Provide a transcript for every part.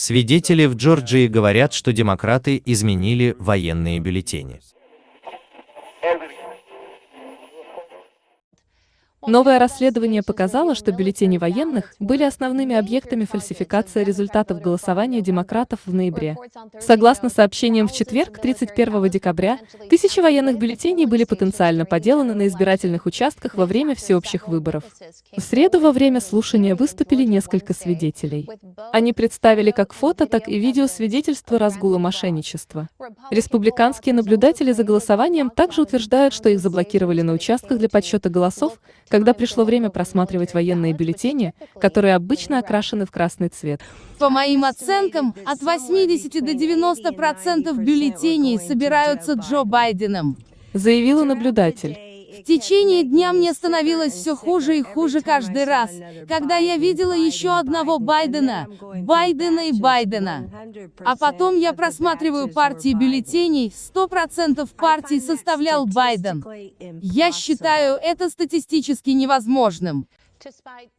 Свидетели в Джорджии говорят, что демократы изменили военные бюллетени. Новое расследование показало, что бюллетени военных были основными объектами фальсификации результатов голосования демократов в ноябре. Согласно сообщениям в четверг, 31 декабря, тысячи военных бюллетеней были потенциально поделаны на избирательных участках во время всеобщих выборов. В среду во время слушания выступили несколько свидетелей. Они представили как фото, так и видео свидетельства разгула мошенничества. Республиканские наблюдатели за голосованием также утверждают, что их заблокировали на участках для подсчета голосов, когда пришло время просматривать военные бюллетени, которые обычно окрашены в красный цвет. По моим оценкам, от 80 до 90 процентов бюллетеней собираются Джо Байденом. Заявила наблюдатель. В течение дня мне становилось все хуже и хуже каждый раз, когда я видела еще одного Байдена, Байдена и Байдена. А потом я просматриваю партии бюллетеней, 100% партий составлял Байден. Я считаю это статистически невозможным.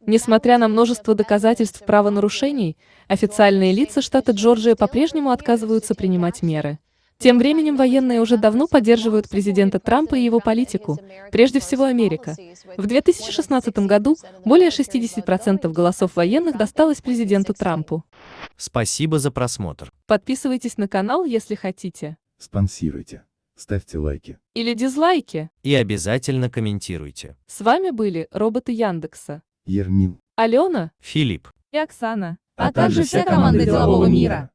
Несмотря на множество доказательств правонарушений, официальные лица штата Джорджия по-прежнему отказываются принимать меры. Тем временем военные уже давно поддерживают президента Трампа и его политику, прежде всего Америка. В 2016 году более 60% голосов военных досталось президенту Трампу. Спасибо за просмотр. Подписывайтесь на канал, если хотите. Спонсируйте. Ставьте лайки. Или дизлайки. И обязательно комментируйте. С вами были роботы Яндекса. Ермин. Алена Филипп. и Оксана. А также вся команда делового мира.